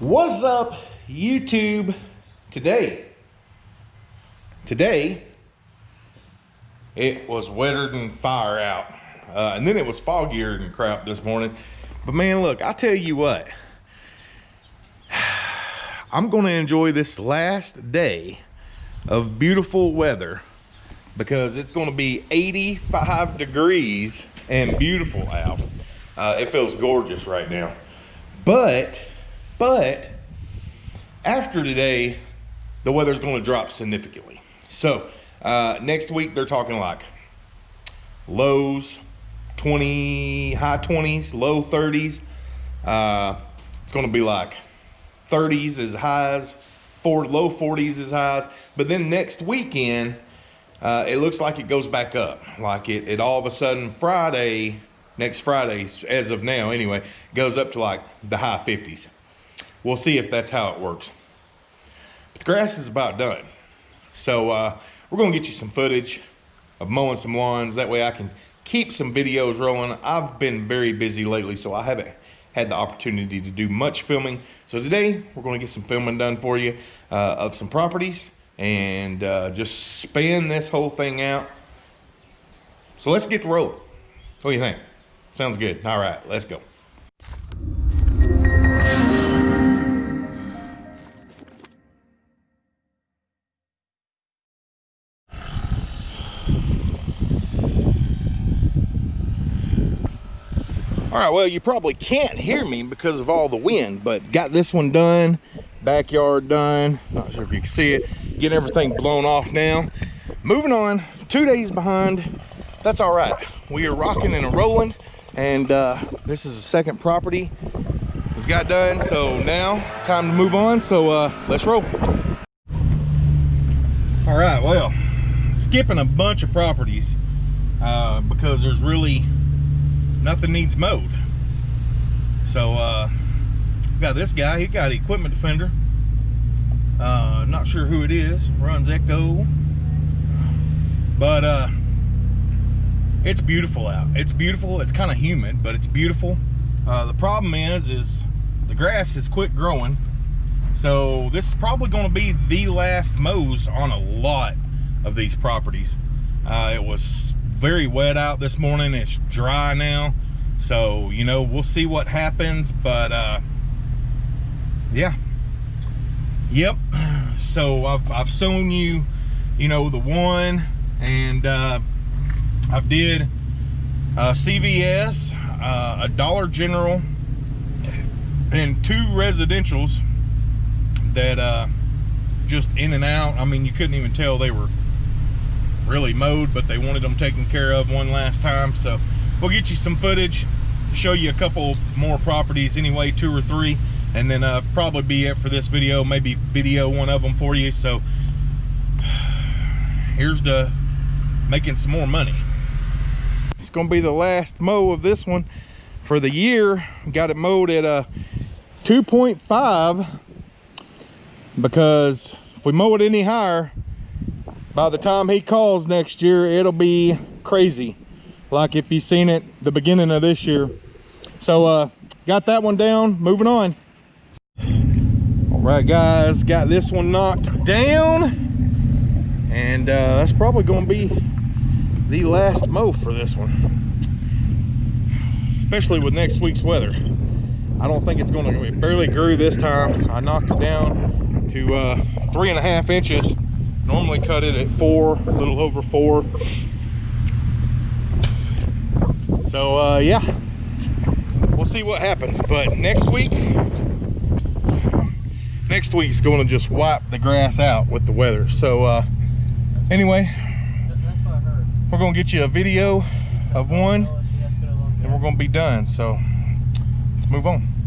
What's up, YouTube? Today, today, it was wetter than fire out. Uh, and then it was foggier than crap this morning. But man, look, I tell you what, I'm gonna enjoy this last day of beautiful weather because it's gonna be 85 degrees and beautiful out. Uh, it feels gorgeous right now. But, but, after today, the weather's gonna drop significantly. So, uh, next week they're talking like lows, 20, high 20s, low 30s. Uh, it's gonna be like 30s as highs, four, low 40s as highs. But then next weekend, uh, it looks like it goes back up. Like it, it all of a sudden Friday, next Friday, as of now anyway, goes up to like the high 50s. We'll see if that's how it works. But the grass is about done. So uh, we're gonna get you some footage of mowing some lawns. That way I can keep some videos rolling. I've been very busy lately, so I haven't had the opportunity to do much filming. So today we're gonna get some filming done for you uh, of some properties and uh, just span this whole thing out. So let's get to rolling. What do you think? Sounds good. All right, let's go. All right, well, you probably can't hear me because of all the wind, but got this one done, backyard done. Not sure if you can see it. Getting everything blown off now. Moving on, two days behind. That's all right. We are rocking and rolling, and uh, this is the second property we've got done. So now, time to move on. So uh, let's roll. All right, well, skipping a bunch of properties uh, because there's really nothing needs mowed. So uh, got this guy, he got equipment defender. Uh, not sure who it is, runs Echo. But uh, it's beautiful out. It's beautiful, it's kind of humid, but it's beautiful. Uh, the problem is, is the grass is quit growing. So this is probably gonna be the last mows on a lot of these properties. Uh, it was very wet out this morning. It's dry now. So, you know, we'll see what happens. But, uh, yeah. Yep. So I've, I've shown you, you know, the one. And uh, I've did uh, CVS, uh, a Dollar General, and two residentials that uh, just in and out. I mean, you couldn't even tell they were really mowed, but they wanted them taken care of one last time. So we'll get you some footage, show you a couple more properties anyway, two or three, and then uh, probably be it for this video, maybe video one of them for you. So here's the making some more money. It's gonna be the last mow of this one for the year. Got it mowed at a 2.5 because if we mow it any higher, by the time he calls next year, it'll be crazy. Like if you've seen it the beginning of this year. So uh, got that one down, moving on. All right, guys, got this one knocked down. And uh, that's probably gonna be the last mow for this one. Especially with next week's weather. I don't think it's gonna, it barely grew this time. I knocked it down to uh, three and a half inches normally cut it at four a little over four. So uh, yeah. We'll see what happens but next week next week's going to just wipe the grass out with the weather. So uh, anyway we're going to get you a video of one and we're going to be done. So let's move on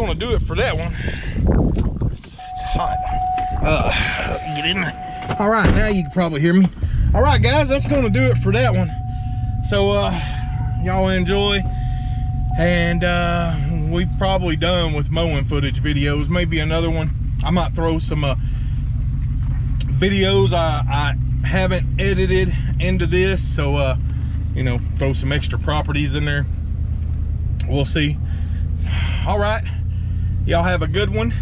gonna do it for that one. It's, it's hot. Uh, get in. All right, now you can probably hear me. All right, guys, that's gonna do it for that one. So, uh, y'all enjoy. And uh, we've probably done with mowing footage videos. Maybe another one. I might throw some uh, videos I, I haven't edited into this. So, uh, you know, throw some extra properties in there. We'll see. All right. Y'all have a good one.